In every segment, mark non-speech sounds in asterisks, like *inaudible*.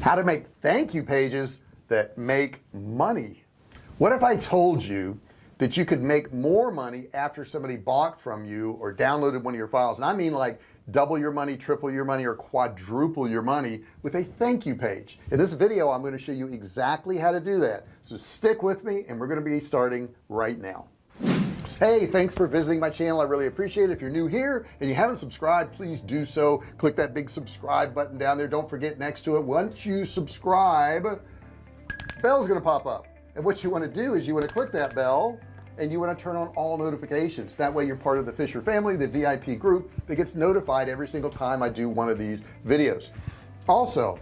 how to make thank you pages that make money. What if I told you that you could make more money after somebody bought from you or downloaded one of your files? And I mean like double your money triple your money or quadruple your money with a thank you page. In this video I'm going to show you exactly how to do that. So stick with me and we're going to be starting right now hey thanks for visiting my channel. I really appreciate it. If you're new here and you haven't subscribed please do so. Click that big subscribe button down there. Don't forget next to it once you subscribe bell's gonna pop up. And what you want to do is you want to click that bell and you want to turn on all notifications. That way you're part of the Fisher family the VIP group that gets notified every single time I do one of these videos. Also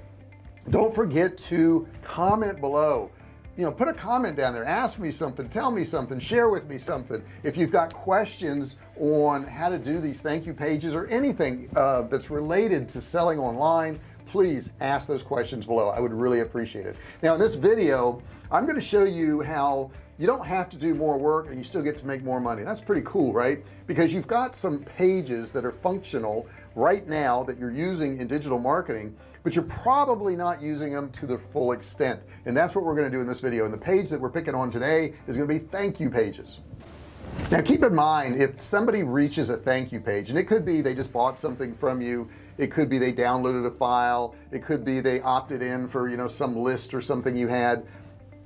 don't forget to comment below you know put a comment down there ask me something tell me something share with me something. If you've got questions on how to do these thank you pages or anything uh, that's related to selling online please ask those questions below. I would really appreciate it. Now in this video I'm going to show you how you don't have to do more work and you still get to make more money. That's pretty cool right? Because you've got some pages that are functional right now that you're using in digital marketing but you're probably not using them to the full extent. And that's what we're going to do in this video. And the page that we're picking on today is going to be thank you pages. Now keep in mind if somebody reaches a thank you page and it could be they just bought something from you it could be they downloaded a file it could be they opted in for you know some list or something you had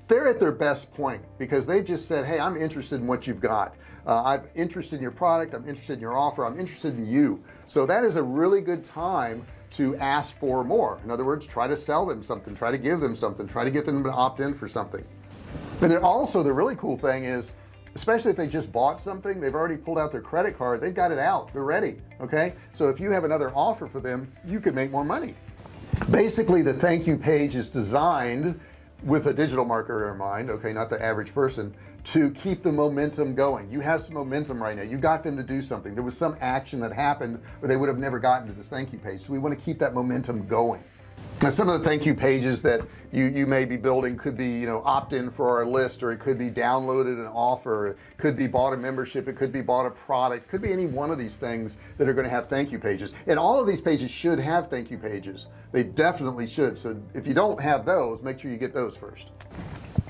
they're at their best point because they've just said hey I'm interested in what you've got. Uh, I'm interested in your product. I'm interested in your offer. I'm interested in you. So that is a really good time to ask for more. In other words try to sell them something try to give them something try to get them to opt in for something. And then also the really cool thing is especially if they just bought something they've already pulled out their credit card they've got it out they're ready okay? So if you have another offer for them you could make more money. Basically the thank you page is designed with a digital marketer in mind okay not the average person to keep the momentum going. You have some momentum right now. You got them to do something. There was some action that happened or they would have never gotten to this thank you page. So we want to keep that momentum going now some of the thank you pages that you you may be building could be you know opt-in for our list or it could be downloaded an offer. It could be bought a membership. It could be bought a product. It could be any one of these things that are going to have thank you pages. And all of these pages should have thank you pages. They definitely should. So if you don't have those make sure you get those first.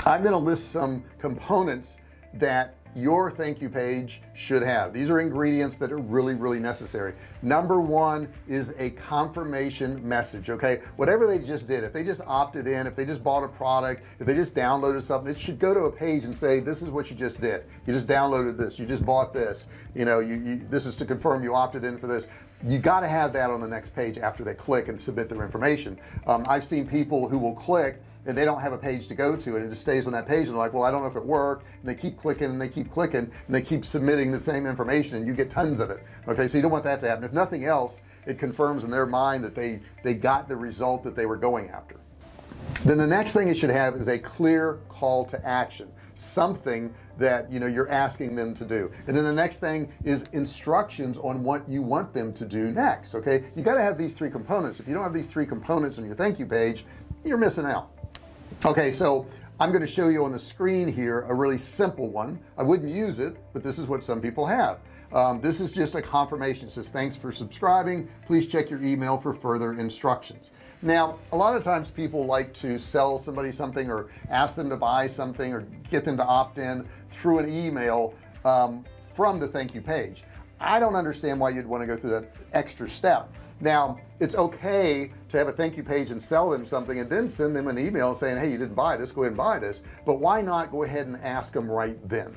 I'm going to list some components that your thank you page should have. These are ingredients that are really really necessary. Number one is a confirmation message okay? Whatever they just did if they just opted in if they just bought a product if they just downloaded something it should go to a page and say this is what you just did. You just downloaded this. You just bought this. You know you, you this is to confirm you opted in for this. You got to have that on the next page after they click and submit their information. Um, I've seen people who will click and they don't have a page to go to and it just stays on that page and they're like well I don't know if it worked and they keep clicking and they keep clicking and they keep submitting the same information and you get tons of it. Okay so you don't want that to happen. If nothing else it confirms in their mind that they they got the result that they were going after. Then the next thing it should have is a clear call to action something that you know you're asking them to do. And then the next thing is instructions on what you want them to do next okay? You got to have these three components. If you don't have these three components on your thank you page you're missing out. Okay so I'm going to show you on the screen here a really simple one. I wouldn't use it but this is what some people have. Um, this is just a confirmation. It says thanks for subscribing. Please check your email for further instructions. Now a lot of times people like to sell somebody something or ask them to buy something or get them to opt in through an email um, from the thank you page I don't understand why you'd want to go through that extra step. Now it's okay to have a thank you page and sell them something and then send them an email saying hey you didn't buy this go ahead and buy this. But why not go ahead and ask them right then?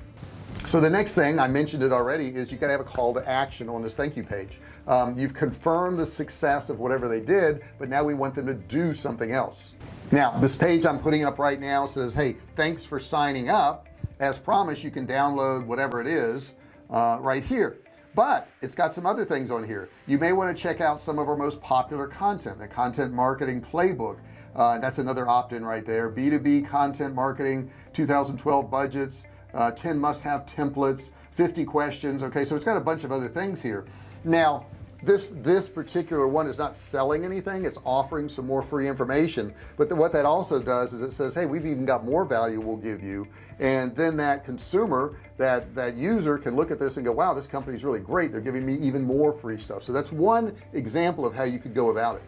So the next thing I mentioned it already is you got to have a call to action on this thank you page. Um, you've confirmed the success of whatever they did but now we want them to do something else. Now this page I'm putting up right now says hey thanks for signing up. As promised you can download whatever it is uh, right here but it's got some other things on here. You may want to check out some of our most popular content the content marketing playbook. Uh, that's another opt-in right there. B2b content marketing 2012 budgets uh, 10 must-have templates 50 questions. Okay so it's got a bunch of other things here. Now this this particular one is not selling anything it's offering some more free information. But the, what that also does is it says hey we've even got more value we'll give you. And then that consumer that that user can look at this and go wow this company is really great. They're giving me even more free stuff. So that's one example of how you could go about it.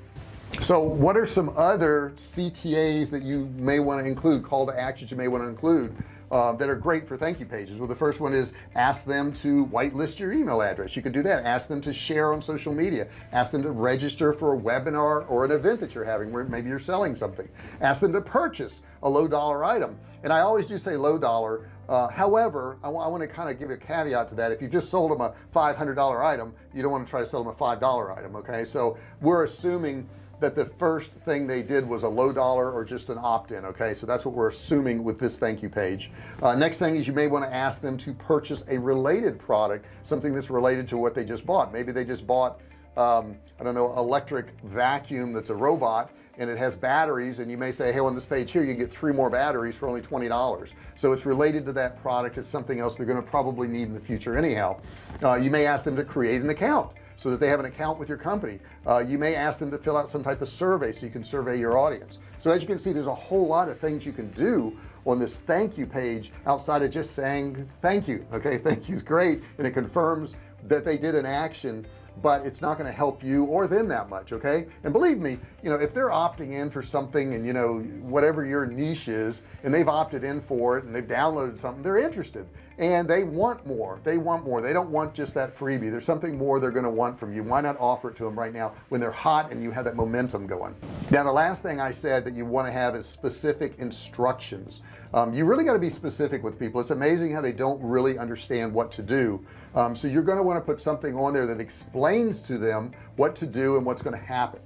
So what are some other CTAs that you may want to include call to actions you may want to include uh, that are great for thank you pages. Well the first one is ask them to whitelist your email address. You could do that. Ask them to share on social media. Ask them to register for a webinar or an event that you're having where maybe you're selling something. Ask them to purchase a low dollar item. And I always do say low dollar. Uh, however I, want to kind of give a caveat to that. If you just sold them a $500 item you don't want to try to sell them a five dollar item okay? So we're assuming that the first thing they did was a low dollar or just an opt-in okay? So that's what we're assuming with this thank you page. Uh, next thing is you may want to ask them to purchase a related product something that's related to what they just bought. Maybe they just bought um, I don't know electric vacuum that's a robot and it has batteries and you may say hey on this page here you get three more batteries for only $20 so it's related to that product. It's something else they're going to probably need in the future anyhow. Uh, you may ask them to create an account so that they have an account with your company. Uh, you may ask them to fill out some type of survey so you can survey your audience. So as you can see there's a whole lot of things you can do on this thank you page outside of just saying thank you okay? *laughs* Thank you is great and it confirms that they did an action but it's not going to help you or them that much okay? And believe me you know if they're opting in for something and you know whatever your niche is and they've opted in for it and they've downloaded something they're interested. And they want more. They want more. They don't want just that freebie. There's something more they're going to want from you. Why not offer it to them right now when they're hot and you have that momentum going? Now the last thing I said that you want to have is specific instructions. Um, you really got to be specific with people. It's amazing how they don't really understand what to do. Um, so you're going to want to put something on there that explains to them what to do and what's going to happen.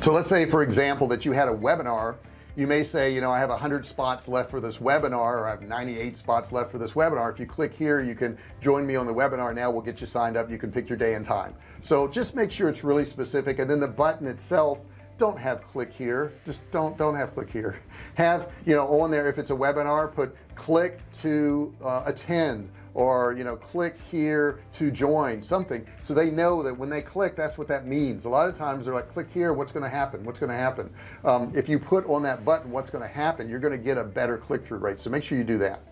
So let's say for example that you had a webinar. You may say you know I have 100 spots left for this webinar or I have 98 spots left for this webinar. If you click here you can join me on the webinar. Now we'll get you signed up. You can pick your day and time. So just make sure it's really specific and then the button itself don't have click here. Just don't don't have click here. *laughs* Have you know on there if it's a webinar put click to uh, attend or you know click here to join something. So they know that when they click that's what that means. A lot of times they're like click here what's going to happen? What's going to happen? Um, if you put on that button what's going to happen? You're going to get a better click-through rate. So make sure you do that.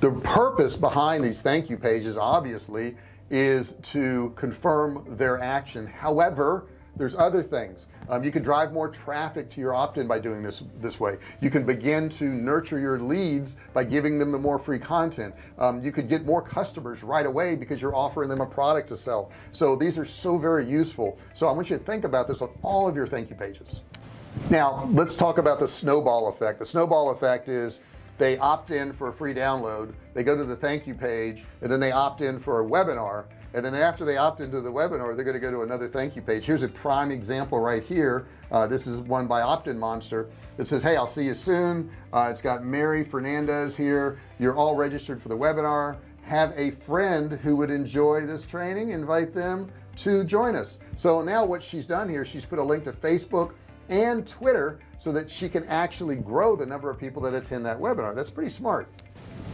The purpose behind these thank you pages obviously is to confirm their action. However there's other things. Um, you can drive more traffic to your opt-in by doing this this way. You can begin to nurture your leads by giving them the more free content. Um, you could get more customers right away because you're offering them a product to sell. So these are so very useful. So I want you to think about this on all of your thank you pages. Now let's talk about the snowball effect. The snowball effect is they opt in for a free download they go to the thank you page and then they opt in for a webinar and then after they opt into the webinar they're going to go to another thank you page. Here's a prime example right here. Uh, this is one by OptinMonster that says hey I'll see you soon. Uh, it's got Mary Fernandez here. You're all registered for the webinar. Have a friend who would enjoy this training. Invite them to join us. So now what she's done here she's put a link to Facebook and Twitter so that she can actually grow the number of people that attend that webinar. That's pretty smart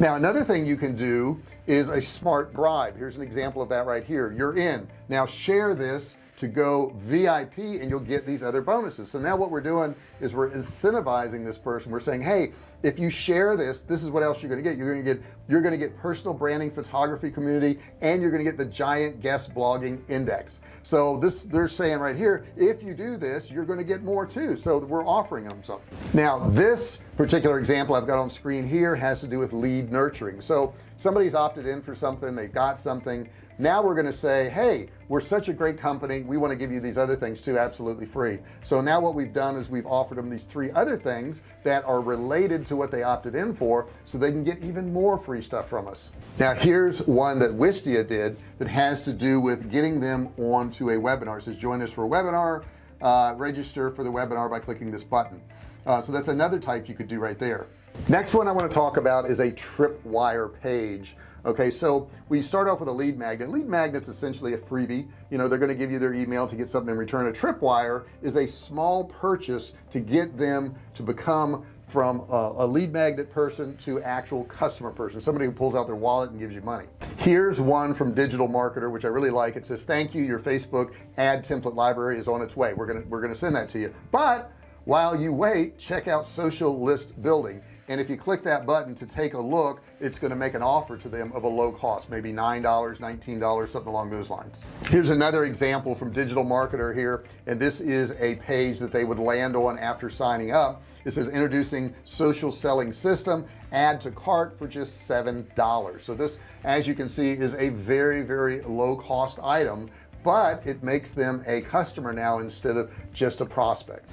now another thing you can do is a smart bribe here's an example of that right here. You're in. Now share this to go VIP and you'll get these other bonuses. So now what we're doing is we're incentivizing this person. We're saying hey if you share this this is what else you're gonna get. You're gonna get you're gonna get personal branding photography community and you're gonna get the giant guest blogging index. So this they're saying right here if you do this you're gonna get more too. So we're offering them something now this particular example I've got on screen here has to do with lead nurturing. So somebody's opted in for something they got something now we're going to say hey we're such a great company we want to give you these other things too absolutely free. So now what we've done is we've offered them these three other things that are related to what they opted in for so they can get even more free stuff from us. Now here's one that Wistia did that has to do with getting them onto a webinar. It says join us for a webinar. Uh, register for the webinar by clicking this button. Uh, so that's another type you could do right there next one I want to talk about is a tripwire page okay? So we start off with a lead magnet. Lead magnets essentially a freebie. You know they're going to give you their email to get something in return. A tripwire is a small purchase to get them to become from a, a, lead magnet person to actual customer person somebody who pulls out their wallet and gives you money. Here's one from digital marketer which I really like. It says thank you your Facebook ad template library is on its way. We're gonna we're gonna send that to you. But while you wait check out social list building and if you click that button to take a look it's going to make an offer to them of a low cost maybe nine dollars nineteen dollars something along those lines. Here's another example from digital marketer here and this is a page that they would land on after signing up. It says introducing social selling system add to cart for just seven dollars. So this as you can see is a very very low cost item but it makes them a customer now instead of just a prospect.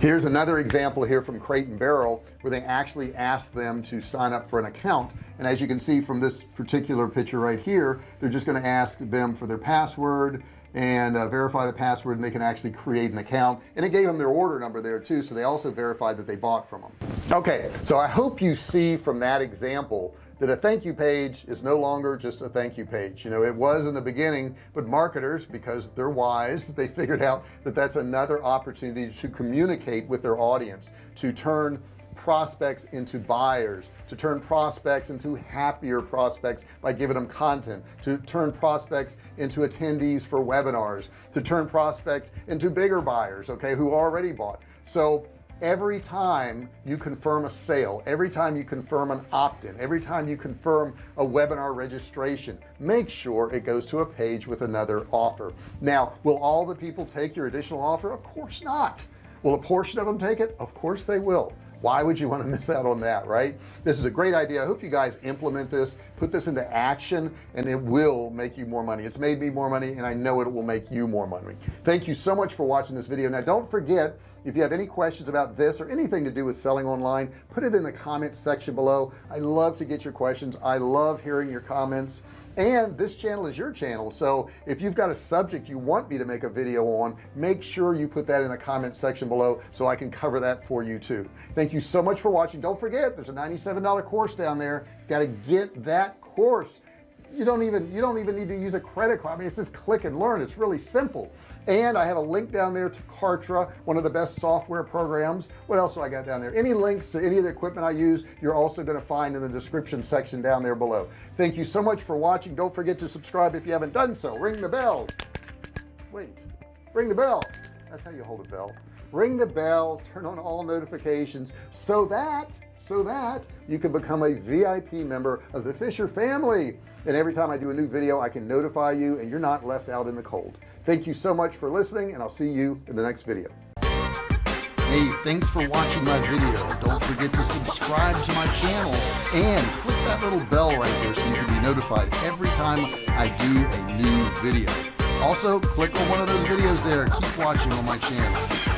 Here's another example here from Crate and Barrel where they actually asked them to sign up for an account. And as you can see from this particular picture right here they're just going to ask them for their password and uh, verify the password and they can actually create an account. And it gave them their order number there too so they also verified that they bought from them okay so I hope you see from that example that a thank you page is no longer just a thank you page. You know it was in the beginning but marketers because they're wise *laughs* they figured out that that's another opportunity to communicate with their audience to turn prospects into buyers to turn prospects into happier prospects by giving them content to turn prospects into attendees for webinars to turn prospects into bigger buyers okay who already bought. So every time you confirm a sale every time you confirm an opt-in every time you confirm a webinar registration make sure it goes to a page with another offer. Now will all the people take your additional offer? Of course not. Will a portion of them take it? Of course they will. Why would you want to *laughs* miss out on that right? This is a great idea. I hope you guys implement this put this into action and it will make you more money. It's made me more money and I know it will make you more money. Thank you so much for watching this video. Now don't forget if you have any questions about this or anything to do with selling online put it in the comment section below. I love to get your questions. I love hearing your comments. And this channel is your channel. So if you've got a subject you want me to make a video on make sure you put that in the comment section below so I can cover that for you too. Thank you so much for watching. Don't forget there's a $97 course down there. Got to get that course you don't even you don't even need to use a credit card. I mean it's just click and learn. It's really simple. And I have a link down there to Kartra one of the best software programs. What else do I got down there? Any links to any of the equipment I use you're also going to find in the description section down there below. Thank you so much for watching. Don't forget to subscribe if you haven't done so. Ring the bell. Wait. Ring the bell. That's how you hold a bell ring the bell turn on all notifications so that so that you can become a VIP member of the Fisher family. And every time I do a new video I can notify you and you're not left out in the cold. Thank you so much for listening and I'll see you in the next video. Hey thanks for watching my video. Don't forget to subscribe to my channel and click that little bell right there so you can be notified every time I do a new video. Also click on one of those videos there. Keep watching on my channel